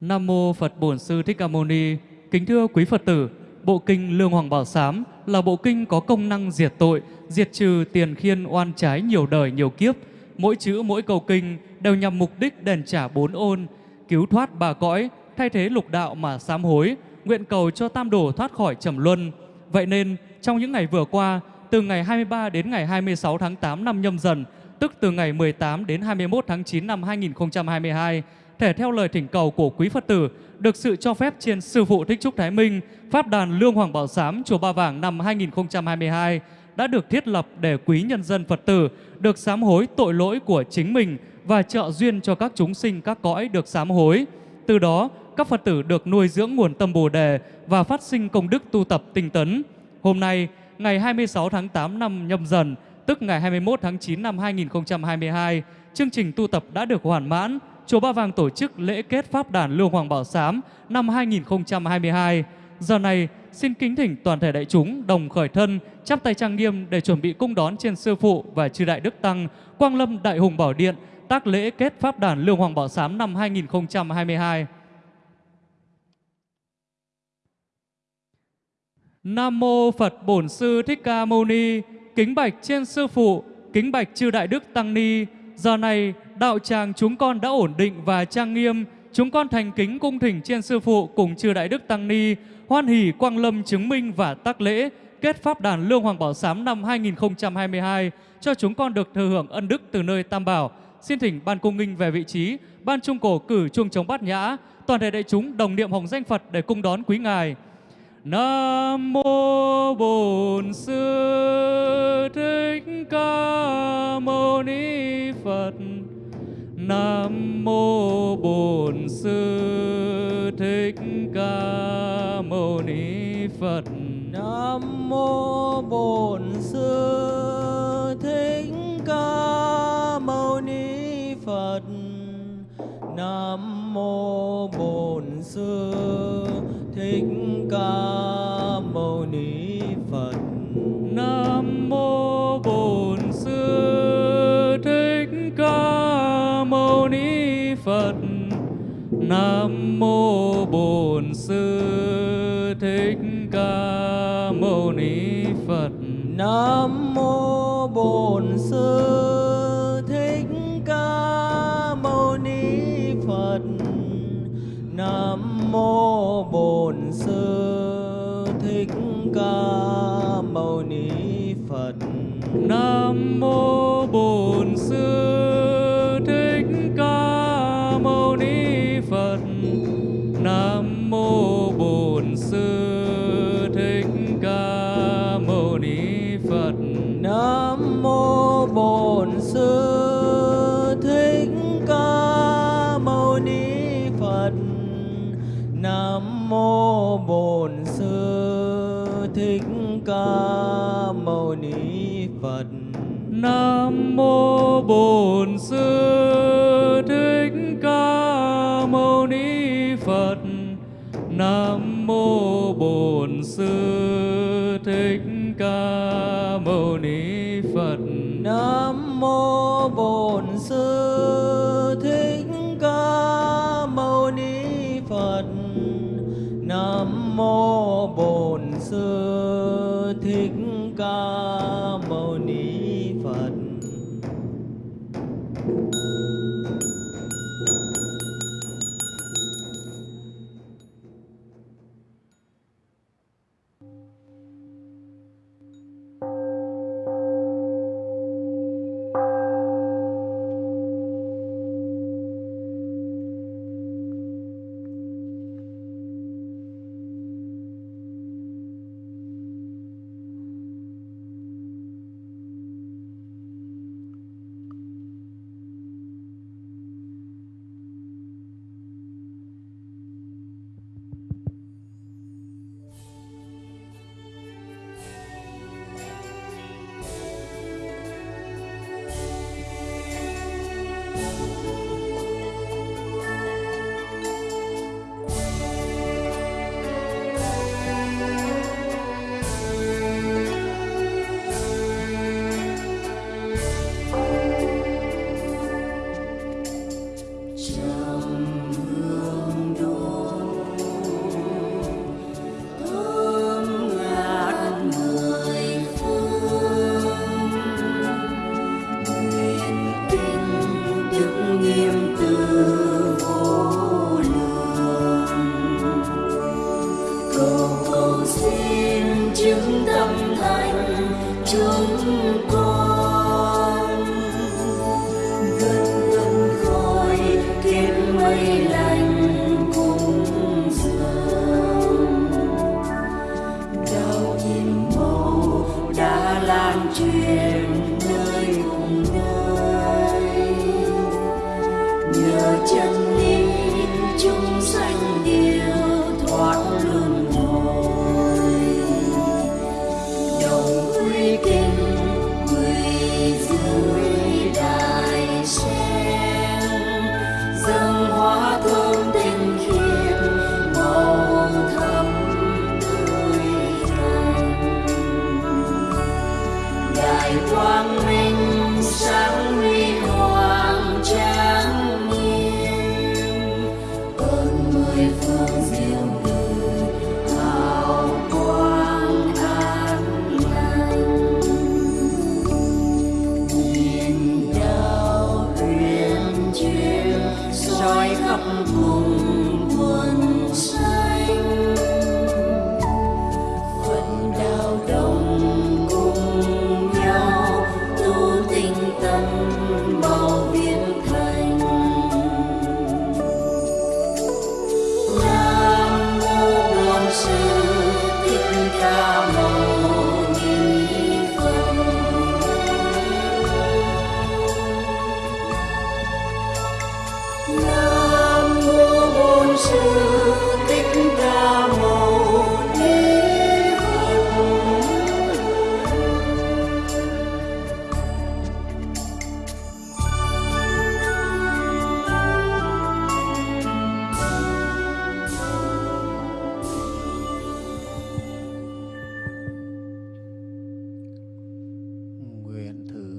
Nam mô Phật Bổn Sư Thích Ca Mâu Ni. Kính thưa quý Phật tử, bộ kinh Lương Hoàng Bảo Sám là bộ kinh có công năng diệt tội, diệt trừ tiền khiên oan trái nhiều đời nhiều kiếp. Mỗi chữ mỗi câu kinh đều nhằm mục đích đền trả bốn ôn, cứu thoát bà cõi, thay thế lục đạo mà sám hối, nguyện cầu cho tam đổ thoát khỏi trầm luân. Vậy nên, trong những ngày vừa qua, từ ngày 23 đến ngày 26 tháng 8 năm nhâm dần, tức từ ngày 18 đến 21 tháng 9 năm 2022, thể theo lời thỉnh cầu của quý Phật tử, được sự cho phép trên Sư Phụ Thích Trúc Thái Minh, Pháp đàn Lương Hoàng Bảo Sám, Chùa Ba Vàng năm 2022 đã được thiết lập để quý nhân dân Phật tử được sám hối tội lỗi của chính mình và trợ duyên cho các chúng sinh các cõi được sám hối. Từ đó, các Phật tử được nuôi dưỡng nguồn tâm Bồ đề và phát sinh công đức tu tập tinh tấn. Hôm nay, ngày 26 tháng 8 năm nhâm dần, tức ngày 21 tháng 9 năm 2022, chương trình tu tập đã được hoàn mãn. Chùa Ba Vàng tổ chức lễ kết Pháp đàn Lương Hoàng Bảo Sám năm 2022. Giờ này, xin kính thỉnh toàn thể đại chúng đồng khởi thân, chắp tay trang nghiêm để chuẩn bị cung đón trên sư phụ và chư đại đức tăng Quang Lâm Đại Hùng Bảo Điện tác lễ kết Pháp đàn Lương Hoàng Bảo Sám năm 2022. Nam mô Phật Bổn Sư Thích Ca Mâu Ni. Kính bạch trên sư phụ, kính bạch chư đại đức tăng ni. Giờ này đạo tràng chúng con đã ổn định và trang nghiêm. Chúng con thành kính cung thỉnh trên sư phụ cùng chư đại đức tăng ni hoan hỷ quang lâm chứng minh và tác lễ kết pháp đàn lương hoàng bảo sám năm 2022 cho chúng con được thừa hưởng ân đức từ nơi tam bảo. Xin thỉnh ban cung nghinh về vị trí, ban trung cổ cử chuông chống bát nhã, toàn thể đại chúng đồng niệm hồng danh Phật để cung đón quý ngài. Nam mô Bổn Sư Thích Ca Mâu Ni Phật. Nam mô Bổn Sư Thích Ca Mâu Ni Phật. Nam mô Bổn Sư Thích Ca Mâu Ni Phật. Nam mô Bổn Sư Thích Ca Nam mô Bổn Sư Thích Ca Mâu Ni Phật. Nam mô Bổn Sư Thích Ca Mâu Ni Phật. Nam mô Bổn Sư Thích Ca Mâu Ni Phật. Nam mô Nam mô Bổn Sư Thích Ca Mâu Ni Phật. Nam mô Bổn Sư Thích Ca Mâu Ni Phật. Nam mô Bổn Sư Thích Ca Mâu Ni Phật. Nam mô Bổn Sư Thích Ca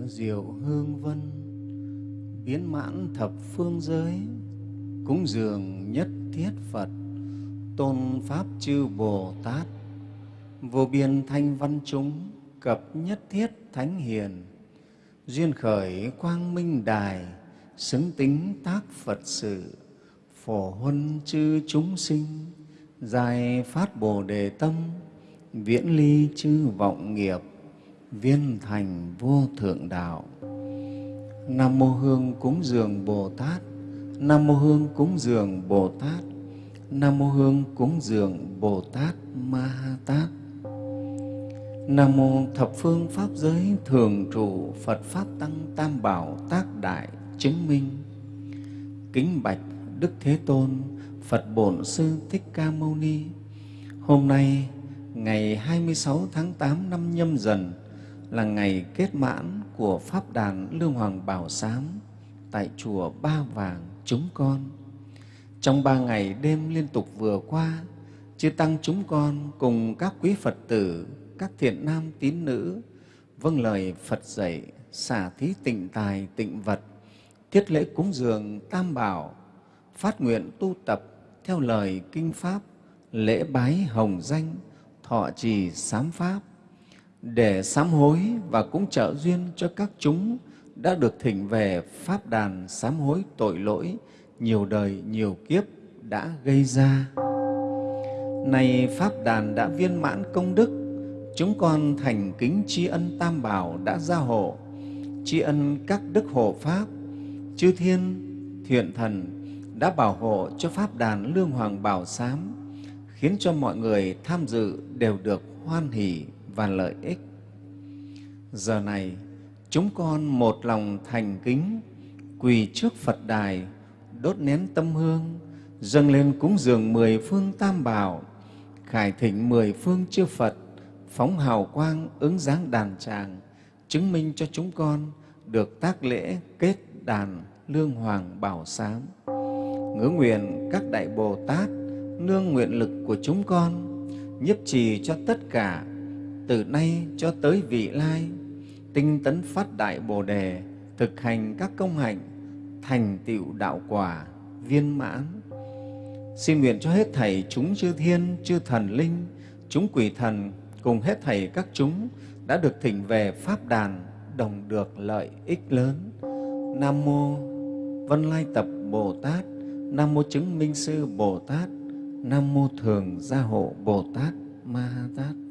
diệu hương vân, biến mãn thập phương giới, cúng dường nhất thiết phật, tôn pháp chư bồ tát, vô biên thanh văn chúng, cập nhất thiết thánh hiền, duyên khởi quang minh đài, xứng tính tác phật sự, phổ huân chư chúng sinh dài phát bồ đề tâm, viễn ly chư vọng nghiệp viên thành vô thượng đạo. Nam mô hương cúng dường bồ tát. Nam mô hương cúng dường bồ tát. Nam mô hương cúng dường bồ tát ma ha tát. Nam mô thập phương pháp giới thường trụ phật pháp tăng tam bảo tác đại chứng minh. Kính bạch đức thế tôn, phật bổn sư thích ca mâu ni. Hôm nay, ngày 26 tháng 8 năm nhâm dần là ngày kết mãn của Pháp đàn Lương Hoàng Bảo Sám tại Chùa Ba Vàng chúng con. Trong ba ngày đêm liên tục vừa qua, Chư Tăng chúng con cùng các quý Phật tử, các thiện nam tín nữ, vâng lời Phật dạy, xả thí tịnh tài, tịnh vật, thiết lễ cúng dường tam bảo, phát nguyện tu tập theo lời kinh Pháp, lễ bái hồng danh, thọ trì sám Pháp, để sám hối và cũng trợ duyên cho các chúng đã được thỉnh về Pháp đàn sám hối tội lỗi nhiều đời, nhiều kiếp đã gây ra. Nay Pháp đàn đã viên mãn công đức, chúng con thành kính tri ân Tam Bảo đã gia hộ, tri ân các đức hộ Pháp, chư thiên, thiện thần đã bảo hộ cho Pháp đàn Lương Hoàng Bảo Sám, khiến cho mọi người tham dự đều được hoan hỷ và lợi ích. Giờ này, chúng con một lòng thành kính, quỳ trước Phật đài, đốt nén tâm hương, dâng lên cúng dường mười phương tam bảo, khải thỉnh mười phương chư Phật, phóng hào quang ứng dáng đàn tràng, chứng minh cho chúng con được tác lễ kết đàn lương hoàng bảo sám. Ngứa nguyện các đại Bồ Tát nương nguyện lực của chúng con nhiếp trì cho tất cả từ nay cho tới vị lai, tinh tấn phát đại bồ đề, thực hành các công hạnh, thành tựu đạo quả, viên mãn. Xin nguyện cho hết thảy chúng chư thiên, chư thần linh, chúng quỷ thần, cùng hết thảy các chúng đã được thỉnh về pháp đàn, đồng được lợi ích lớn. Nam mô vân lai tập bồ tát, nam mô chứng minh sư bồ tát, nam mô thường gia hộ bồ tát ma ha tát.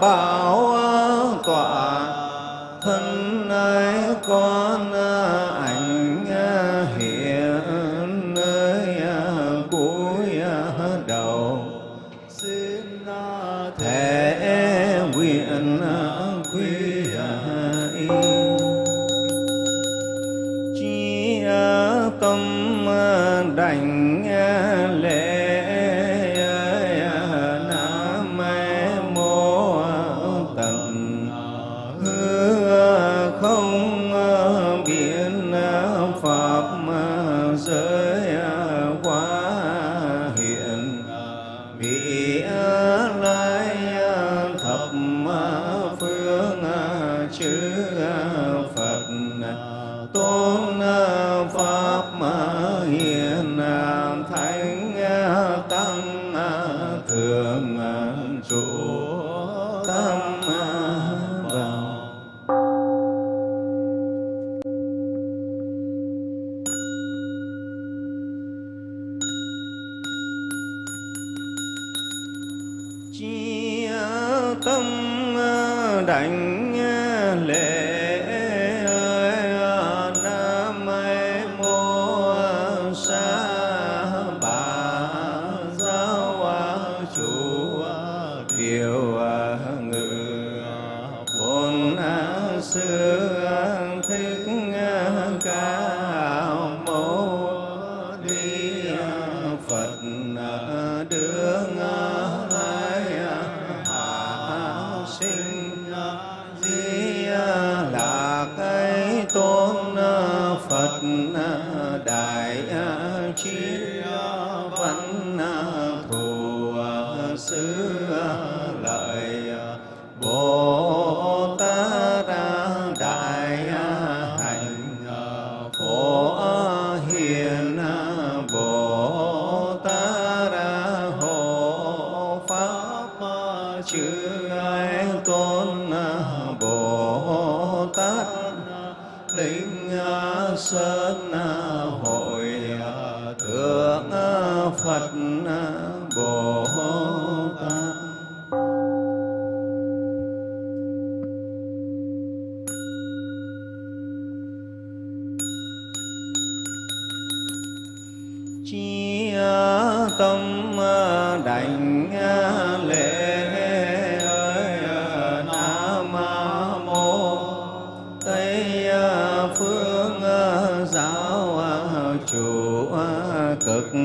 Bảo tọa thân ái con đại chiến cực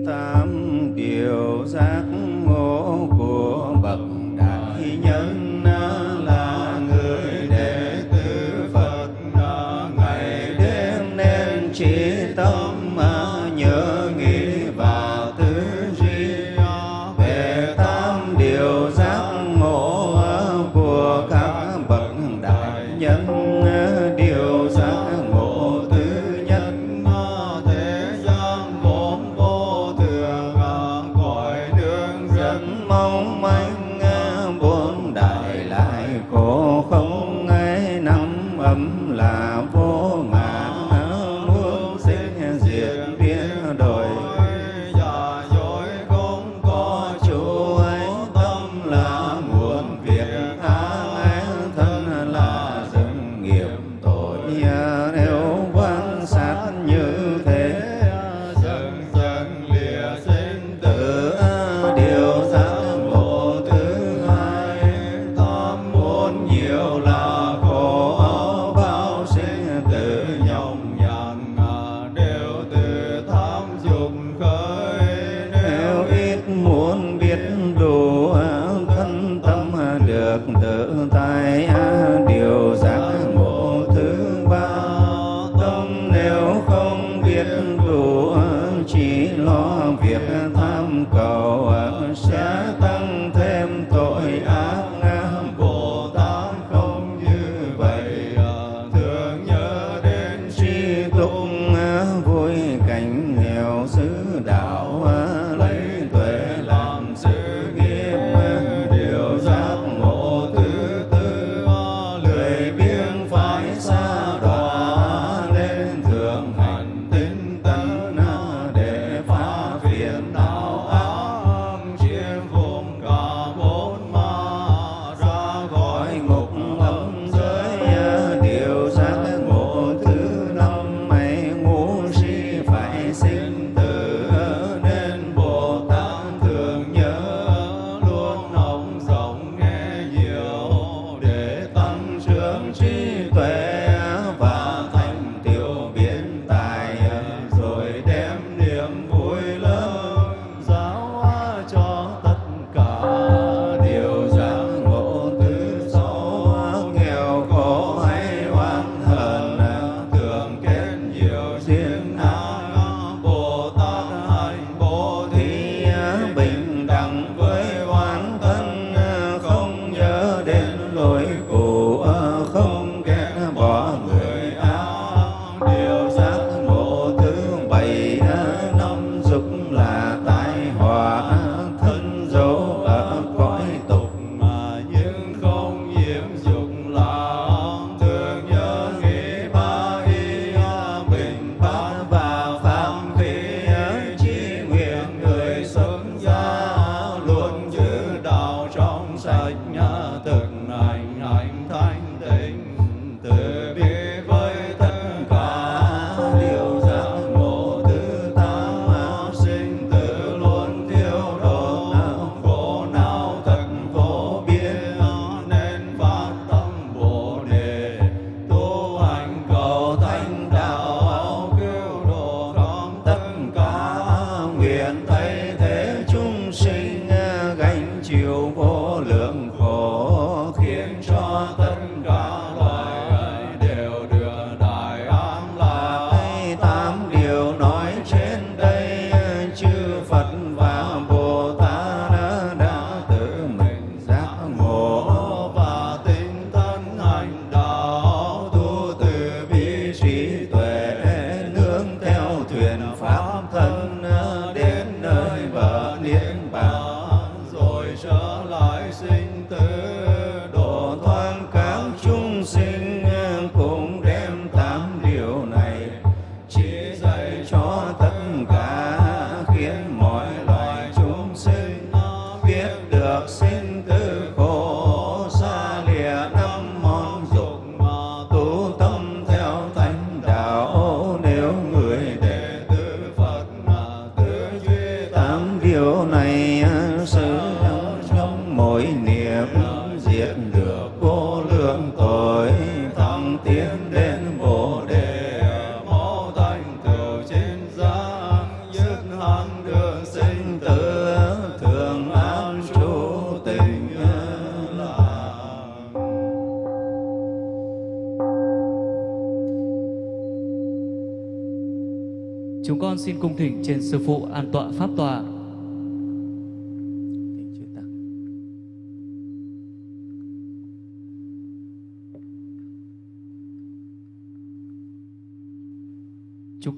kinh tam điều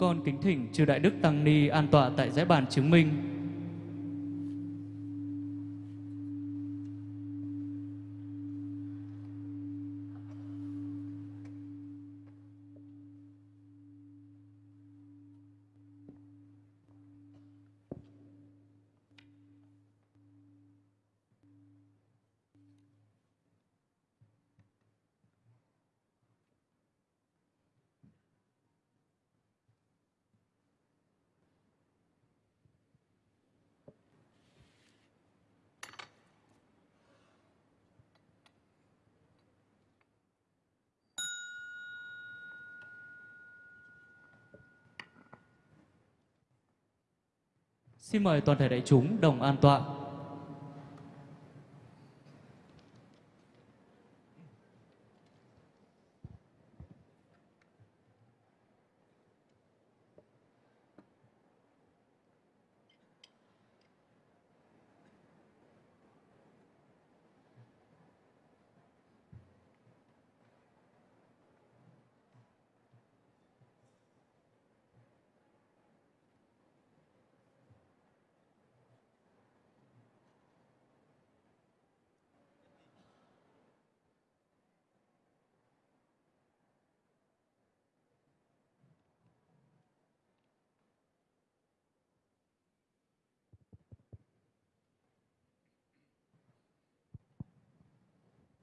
con kính thỉnh chư Đại Đức Tăng Ni an tọa tại giải bàn chứng minh. Xin mời toàn thể đại chúng đồng an tọa.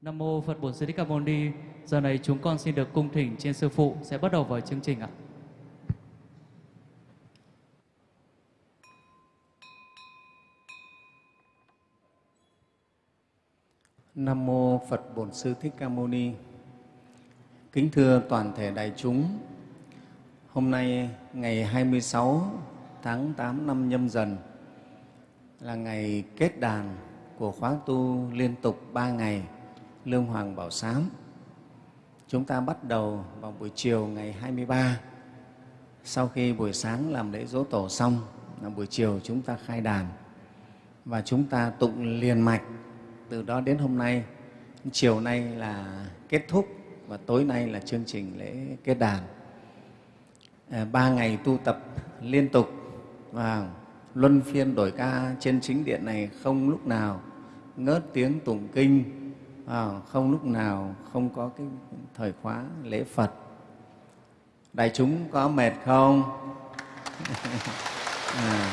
Nam mô Phật Bổn Sư Thích Ca Mâu Ni. Giờ này chúng con xin được cung thỉnh trên sư phụ sẽ bắt đầu với chương trình ạ. Nam mô Phật Bổn Sư Thích Ca Mâu Ni. Kính thưa toàn thể đại chúng, hôm nay ngày 26 tháng 8 năm nhâm dần là ngày kết đàn của khóa tu liên tục 3 ngày Lương Hoàng Bảo Sám. Chúng ta bắt đầu vào buổi chiều ngày 23 sau khi buổi sáng làm lễ dỗ tổ xong là buổi chiều chúng ta khai đàn. Và chúng ta tụng liền mạch. Từ đó đến hôm nay chiều nay là kết thúc và tối nay là chương trình lễ kết đàn. À, ba ngày tu tập liên tục. Và luân phiên đổi ca trên chính điện này không lúc nào ngớt tiếng tụng kinh à, không lúc nào không có cái thời khóa lễ phật. Đại chúng có mệt không? À,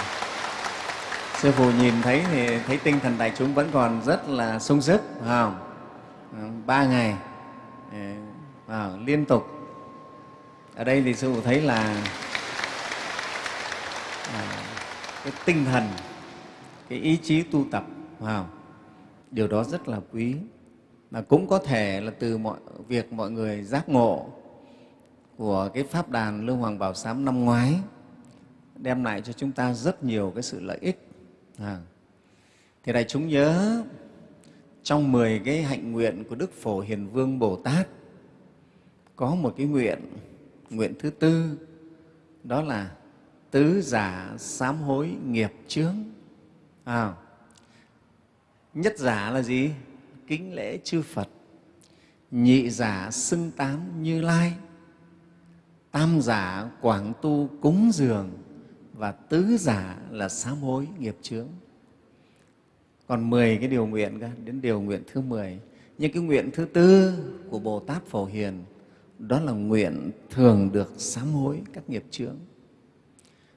sư phụ nhìn thấy thì thấy tinh thần đại chúng vẫn còn rất là sung sức không? À, ba ngày ừ, à, liên tục. Ở đây thì sư phụ thấy là à, cái tinh thần cái ý chí tu tập phải không? điều đó rất là quý mà cũng có thể là từ mọi việc mọi người giác ngộ của cái pháp đàn lương hoàng bảo sám năm ngoái đem lại cho chúng ta rất nhiều cái sự lợi ích à. thì đại chúng nhớ trong 10 cái hạnh nguyện của Đức Phổ Hiền Vương Bồ Tát có một cái nguyện, nguyện thứ tư, đó là tứ giả sám hối nghiệp chướng. À, nhất giả là gì? Kính lễ chư Phật. Nhị giả xưng tám Như Lai. Tam giả quảng tu cúng dường và tứ giả là sám hối nghiệp chướng còn 10 cái điều nguyện cơ, đến điều nguyện thứ 10. Nhưng cái nguyện thứ tư của Bồ Tát Phổ Hiền đó là nguyện thường được sám hối các nghiệp chướng.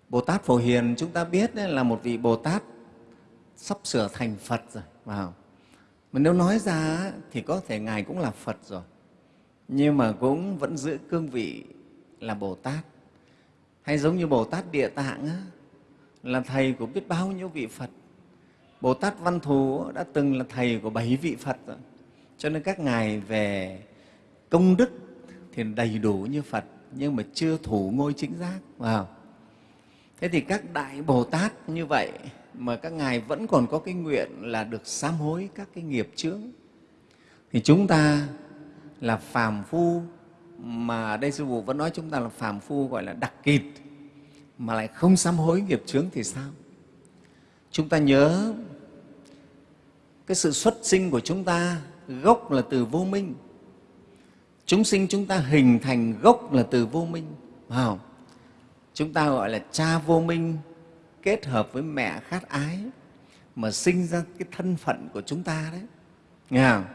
Bồ Tát Phổ Hiền chúng ta biết đấy, là một vị Bồ Tát sắp sửa thành Phật rồi. Vào. Mà nếu nói ra thì có thể Ngài cũng là Phật rồi, nhưng mà cũng vẫn giữ cương vị là Bồ Tát. Hay giống như Bồ Tát Địa Tạng á, là Thầy của biết bao nhiêu vị Phật Bồ Tát Văn Thù đã từng là thầy của bảy vị Phật rồi. Cho nên các ngài về công đức thì đầy đủ như Phật nhưng mà chưa thủ ngôi chính giác. Wow. Thế thì các đại Bồ Tát như vậy mà các ngài vẫn còn có cái nguyện là được sám hối các cái nghiệp chướng. Thì chúng ta là phàm phu mà ở đây sư phụ vẫn nói chúng ta là phàm phu gọi là đặc kịt mà lại không sám hối nghiệp chướng thì sao? Chúng ta nhớ cái sự xuất sinh của chúng ta gốc là từ vô minh. Chúng sinh chúng ta hình thành gốc là từ vô minh. Phải không? Chúng ta gọi là cha vô minh kết hợp với mẹ khát ái mà sinh ra cái thân phận của chúng ta đấy. Nghe không?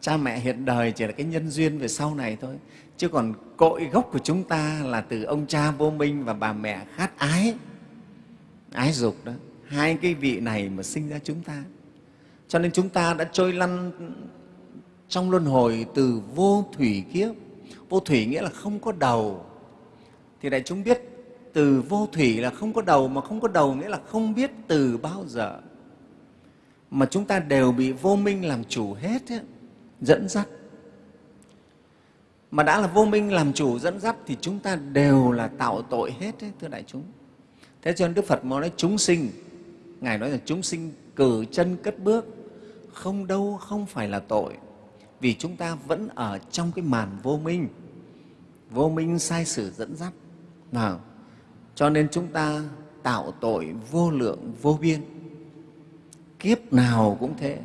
Cha mẹ hiện đời chỉ là cái nhân duyên về sau này thôi. Chứ còn cội gốc của chúng ta là từ ông cha vô minh và bà mẹ khát ái, ái dục đó. Hai cái vị này mà sinh ra chúng ta. Cho nên chúng ta đã trôi lăn trong luân hồi từ vô thủy kiếp. Vô thủy nghĩa là không có đầu. Thì đại chúng biết từ vô thủy là không có đầu, mà không có đầu nghĩa là không biết từ bao giờ. Mà chúng ta đều bị vô minh làm chủ hết, ấy, dẫn dắt. Mà đã là vô minh làm chủ dẫn dắt thì chúng ta đều là tạo tội hết, ấy, thưa đại chúng. Thế cho nên Đức Phật nói chúng sinh, Ngài nói là chúng sinh cử chân cất bước, không đâu không phải là tội, vì chúng ta vẫn ở trong cái màn vô minh, vô minh sai sử dẫn dắt. Nào, cho nên chúng ta tạo tội vô lượng vô biên. Kiếp nào cũng thế,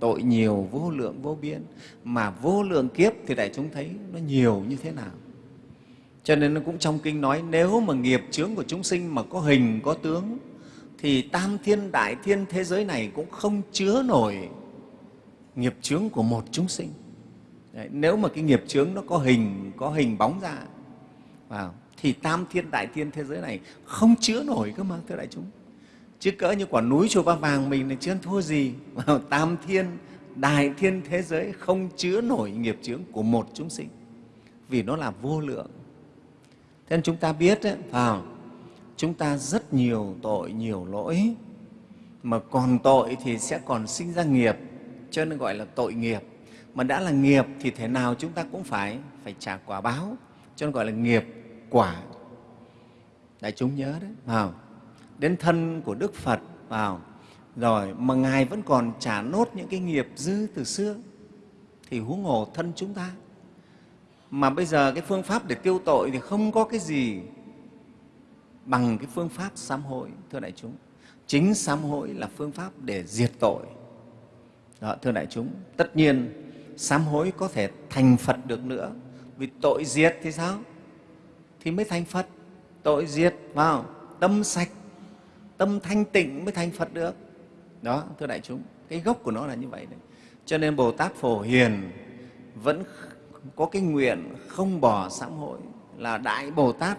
tội nhiều vô lượng vô biên, mà vô lượng kiếp thì đại chúng thấy nó nhiều như thế nào. Cho nên nó cũng trong kinh nói nếu mà nghiệp chướng của chúng sinh mà có hình, có tướng thì tam thiên đại thiên thế giới này cũng không chứa nổi nghiệp chướng của một chúng sinh. Đấy, nếu mà cái nghiệp chướng nó có hình, có hình bóng ra vào thì tam thiên đại thiên thế giới này không chứa nổi cơ mà thưa đại chúng. Chứ cỡ như quả núi chùa ba vàng mình thì chưa thua gì. Tam thiên đại thiên thế giới không chứa nổi nghiệp chướng của một chúng sinh. Vì nó là vô lượng. Thế nên chúng ta biết đấy, vào chúng ta rất nhiều tội nhiều lỗi. Mà còn tội thì sẽ còn sinh ra nghiệp. Cho nên gọi là tội nghiệp. Mà đã là nghiệp thì thế nào chúng ta cũng phải phải trả quả báo. Cho nên gọi là nghiệp quả. Đại chúng nhớ đấy vào đến thân của đức phật vào rồi mà ngài vẫn còn trả nốt những cái nghiệp dư từ xưa thì huống hồ thân chúng ta. Mà bây giờ cái phương pháp để tiêu tội thì không có cái gì bằng cái phương pháp sám hối thưa đại chúng. Chính sám hối là phương pháp để diệt tội. Đó, thưa đại chúng tất nhiên sám hối có thể thành phật được nữa. Vì tội diệt thì sao? Thì mới thành Phật. Tội diệt, vào tâm sạch, tâm thanh tịnh mới thành Phật được. Đó, thưa đại chúng, cái gốc của nó là như vậy đấy. Cho nên Bồ Tát Phổ Hiền vẫn có cái nguyện không bỏ sám hối là Đại Bồ Tát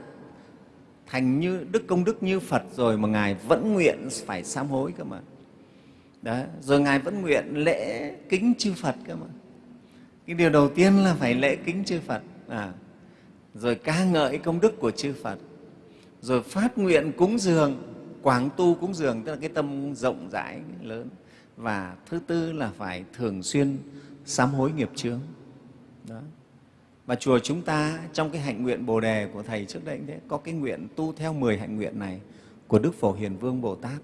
thành như đức công đức như Phật rồi mà Ngài vẫn nguyện phải sám hối cơ mà. Đó. Rồi Ngài vẫn nguyện lễ kính chư Phật cơ mà. Cái điều đầu tiên là phải lễ kính chư Phật. À, rồi ca ngợi công đức của chư Phật, rồi phát nguyện cúng dường, quảng tu cúng dường, tức là cái tâm rộng rãi lớn. Và thứ tư là phải thường xuyên sám hối nghiệp chướng. Đó. Và chùa chúng ta trong cái hạnh nguyện Bồ Đề của Thầy trước đây thế, có cái nguyện tu theo 10 hạnh nguyện này của Đức Phổ Hiền Vương Bồ Tát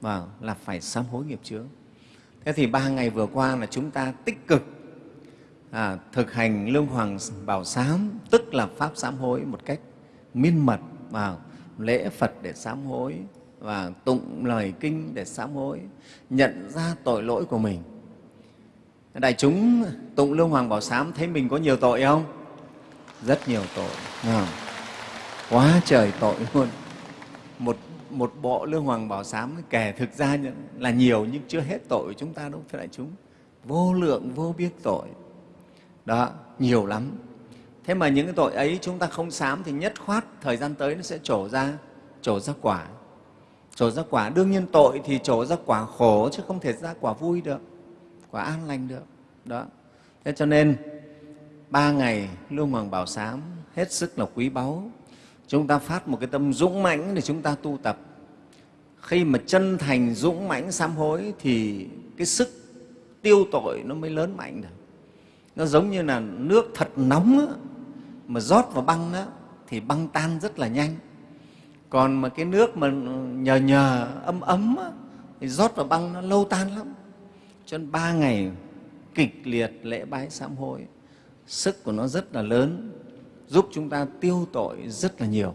và là phải sám hối nghiệp chướng. Thế thì ba ngày vừa qua là chúng ta tích cực à, thực hành lương hoàng bảo sám tức là pháp sám hối một cách miên mật vào lễ phật để sám hối và tụng lời kinh để sám hối nhận ra tội lỗi của mình. Đại chúng tụng lương hoàng bảo sám thấy mình có nhiều tội không? Rất nhiều tội. À, quá trời tội luôn. Một một bộ lương hoàng bảo sám kể thực ra là nhiều nhưng chưa hết tội của chúng ta đâu thưa đại chúng. Vô lượng vô biết tội đó, nhiều lắm. Thế mà những cái tội ấy chúng ta không sám thì nhất khoát thời gian tới nó sẽ trổ ra trổ ra quả. Trổ ra quả, đương nhiên tội thì trổ ra quả khổ chứ không thể ra quả vui được, quả an lành được. Đó. Thế cho nên, ba ngày lưu hoàng bảo sám hết sức là quý báu. Chúng ta phát một cái tâm dũng mãnh để chúng ta tu tập. Khi mà chân thành dũng mãnh sám hối thì cái sức tiêu tội nó mới lớn mạnh được nó giống như là nước thật nóng á, mà rót vào băng á, thì băng tan rất là nhanh. Còn mà cái nước mà nhờ nhờ ấm ấm á, thì rót vào băng nó lâu tan lắm. Cho nên ba ngày kịch liệt lễ bái sám hối sức của nó rất là lớn giúp chúng ta tiêu tội rất là nhiều.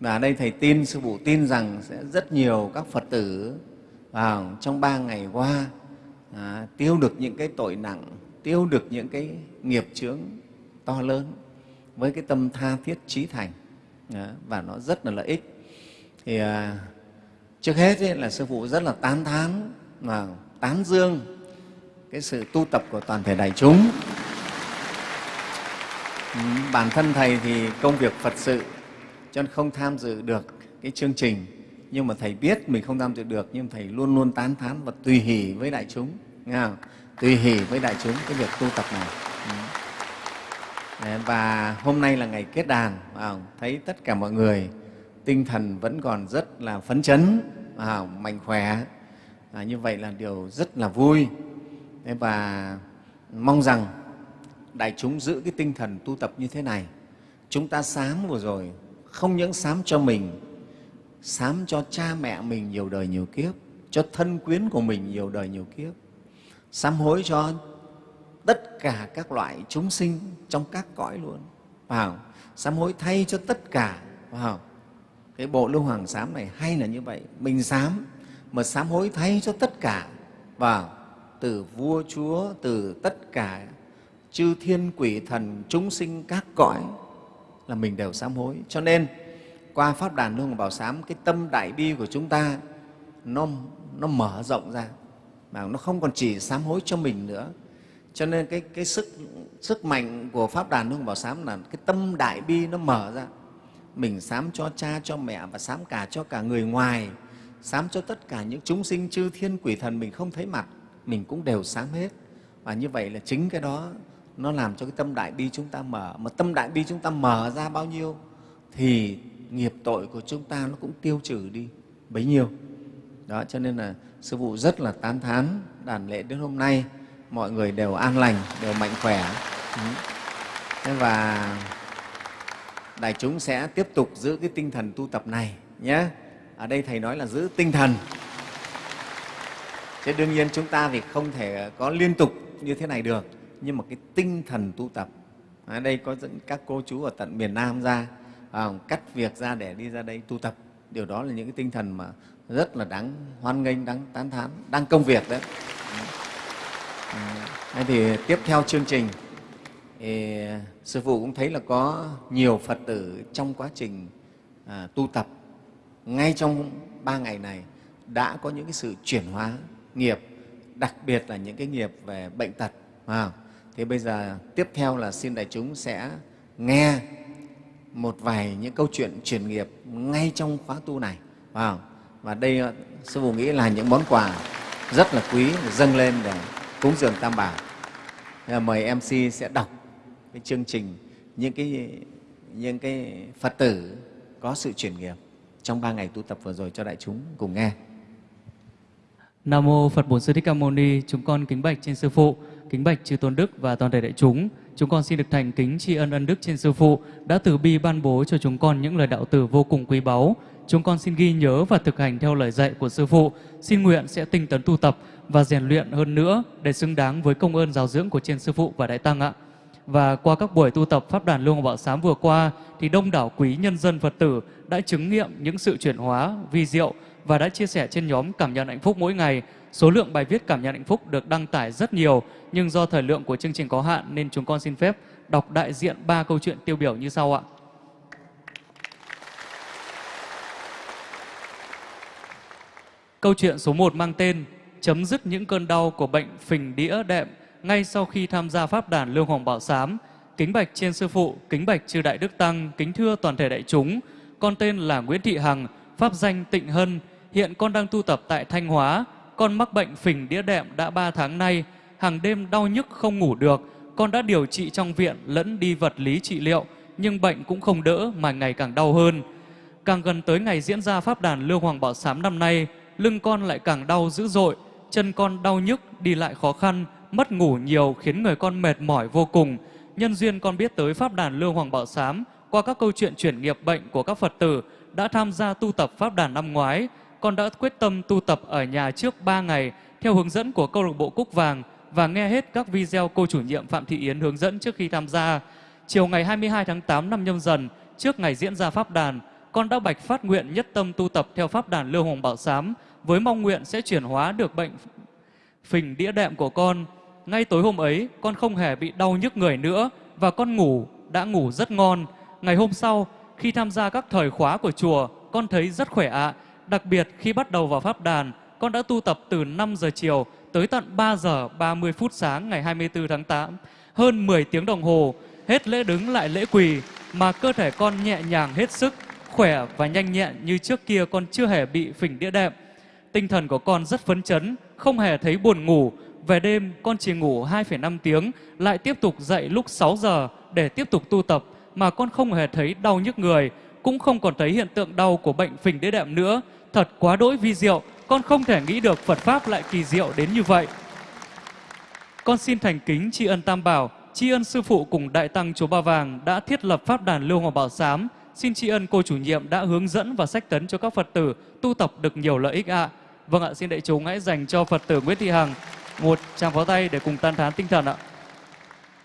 Và ở đây thầy tin sư phụ tin rằng sẽ rất nhiều các phật tử vào trong ba ngày qua à, tiêu được những cái tội nặng tiêu được những cái nghiệp chướng to lớn với cái tâm tha thiết trí thành đó, và nó rất là lợi ích. Thì à, trước hết ấy, là sư phụ rất là tán thán và tán dương cái sự tu tập của toàn thể đại chúng. Ừ, bản thân thầy thì công việc phật sự cho nên không tham dự được cái chương trình. Nhưng mà thầy biết mình không tham dự được nhưng thầy luôn luôn tán thán và tùy hỷ với đại chúng nghe không? Tùy hỷ với đại chúng cái việc tu tập này Đấy, và hôm nay là ngày kết đàn không? thấy tất cả mọi người tinh thần vẫn còn rất là phấn chấn không? mạnh khỏe à, như vậy là điều rất là vui và mong rằng đại chúng giữ cái tinh thần tu tập như thế này chúng ta sám vừa rồi không những sám cho mình sám cho cha mẹ mình nhiều đời nhiều kiếp cho thân quyến của mình nhiều đời nhiều kiếp sám hối cho tất cả các loại chúng sinh trong các cõi luôn. Vào sám hối thay cho tất cả. Vào cái bộ lưu hoàng sám này hay là như vậy. Mình sám, mà sám hối thay cho tất cả. Vào từ vua chúa, từ tất cả, chư thiên quỷ thần, chúng sinh các cõi là mình đều sám hối. Cho nên, qua pháp đàn hương bảo sám, cái tâm đại bi của chúng ta nó nó mở rộng ra mà nó không còn chỉ sám hối cho mình nữa. Cho nên cái, cái sức sức mạnh của pháp đàn hương bảo sám là cái tâm đại bi nó mở ra. Mình sám cho cha cho mẹ và sám cả cho cả người ngoài sám cho tất cả những chúng sinh chư thiên quỷ thần mình không thấy mặt mình cũng đều sám hết. Và như vậy là chính cái đó nó làm cho cái tâm đại bi chúng ta mở. Mà tâm đại bi chúng ta mở ra bao nhiêu thì nghiệp tội của chúng ta nó cũng tiêu trừ đi bấy nhiêu. Đó cho nên là sư phụ rất là tán thán đàn lễ đến hôm nay. Mọi người đều an lành đều mạnh khỏe. Ừ. Thế và đại chúng sẽ tiếp tục giữ cái tinh thần tu tập này nhé. Ở đây thầy nói là giữ tinh thần. Chứ đương nhiên chúng ta thì không thể có liên tục như thế này được nhưng mà cái tinh thần tu tập. Ở đây có dẫn các cô chú ở tận miền Nam ra à, cắt việc ra để đi ra đây tu tập. Điều đó là những cái tinh thần mà rất là đáng hoan nghênh đáng tán thán đang công việc đấy à, thế thì tiếp theo chương trình thì sư phụ cũng thấy là có nhiều phật tử trong quá trình à, tu tập ngay trong ba ngày này đã có những cái sự chuyển hóa nghiệp đặc biệt là những cái nghiệp về bệnh tật à, Thế bây giờ tiếp theo là xin đại chúng sẽ nghe một vài những câu chuyện chuyển nghiệp ngay trong khóa tu này. Wow. Và đây ờ, Sư Phụ nghĩ là những món quà rất là quý dâng lên để cúng dường Tam Bảo. Ờ, mời MC sẽ đọc cái chương trình những cái, những cái Phật tử có sự chuyển nghiệp trong ba ngày tu tập vừa rồi cho đại chúng cùng nghe. Nam mô Phật Bổn Sư Thích Ca Mâu Ni. Chúng con kính bạch trên sư phụ, kính bạch chư tôn đức và toàn thể đại chúng. Chúng con xin được thành kính tri ân ân đức trên sư phụ đã từ bi ban bố cho chúng con những lời đạo tử vô cùng quý báu. Chúng con xin ghi nhớ và thực hành theo lời dạy của sư phụ. Xin nguyện sẽ tinh tấn tu tập và rèn luyện hơn nữa để xứng đáng với công ơn giáo dưỡng của trên sư phụ và đại tăng ạ. Và qua các buổi tu tập Pháp đàn Luông Bảo Sám vừa qua, thì đông đảo quý nhân dân Phật tử đã chứng nghiệm những sự chuyển hóa vi diệu và đã chia sẻ trên nhóm Cảm nhận hạnh phúc mỗi ngày. Số lượng bài viết Cảm nhận hạnh phúc được đăng tải rất nhiều, nhưng do thời lượng của chương trình có hạn nên chúng con xin phép đọc đại diện ba câu chuyện tiêu biểu như sau ạ. Câu chuyện số 1 mang tên Chấm dứt những cơn đau của bệnh phình đĩa đệm ngay sau khi tham gia pháp đàn Lương Hoàng Bảo Sám. Kính bạch trên sư phụ, kính bạch chư đại đức tăng, kính thưa toàn thể đại chúng. Con tên là Nguyễn Thị Hằng, pháp danh Tịnh Hân. Hiện con đang tu tập tại Thanh Hóa. Con mắc bệnh phình đĩa đệm đã 3 tháng nay. Hàng đêm đau nhức không ngủ được. Con đã điều trị trong viện lẫn đi vật lý trị liệu, nhưng bệnh cũng không đỡ mà ngày càng đau hơn. Càng gần tới ngày diễn ra pháp đàn Lương Hoàng Bảo Sám năm nay, lưng con lại càng đau dữ dội, chân con đau nhức, đi lại khó khăn, mất ngủ nhiều khiến người con mệt mỏi vô cùng. Nhân duyên con biết tới Pháp đàn Lương Hoàng Bảo Sám qua các câu chuyện chuyển nghiệp bệnh của các Phật tử đã tham gia tu tập Pháp đàn năm ngoái. Con đã quyết tâm tu tập ở nhà trước 3 ngày theo hướng dẫn của câu lạc bộ Cúc Vàng và nghe hết các video cô chủ nhiệm Phạm Thị Yến hướng dẫn trước khi tham gia. Chiều ngày 22 tháng 8 năm nhâm dần, trước ngày diễn ra Pháp đàn, con đã bạch phát nguyện nhất tâm tu tập theo pháp đàn lưu Hoàng Bảo Sám với mong nguyện sẽ chuyển hóa được bệnh phình đĩa đệm của con. Ngay tối hôm ấy, con không hề bị đau nhức người nữa và con ngủ đã ngủ rất ngon. Ngày hôm sau, khi tham gia các thời khóa của chùa, con thấy rất khỏe ạ. Đặc biệt khi bắt đầu vào pháp đàn, con đã tu tập từ 5 giờ chiều tới tận 3 giờ 30 phút sáng ngày 24 tháng 8, hơn 10 tiếng đồng hồ, hết lễ đứng lại lễ quỳ mà cơ thể con nhẹ nhàng hết sức, khỏe và nhanh nhẹn như trước kia con chưa hề bị phỉnh đĩa đệm. Tinh thần của con rất phấn chấn, không hề thấy buồn ngủ. Về đêm con chỉ ngủ 2,5 tiếng, lại tiếp tục dậy lúc 6 giờ để tiếp tục tu tập mà con không hề thấy đau nhức người, cũng không còn thấy hiện tượng đau của bệnh phình đĩa đệm nữa. Thật quá đỗi vi diệu, con không thể nghĩ được Phật Pháp lại kỳ diệu đến như vậy. Con xin thành kính tri ân Tam Bảo, tri ân Sư Phụ cùng Đại Tăng Chúa Ba Vàng đã thiết lập Pháp đàn Lưu hòa Bảo Sám. Xin tri ân cô chủ nhiệm đã hướng dẫn và sách tấn cho các Phật tử tu tập được nhiều lợi ích ạ. Vâng ạ, xin đại chúng hãy dành cho Phật tử Nguyễn Thị Hằng một tràng pháo tay để cùng tan thán tinh thần ạ.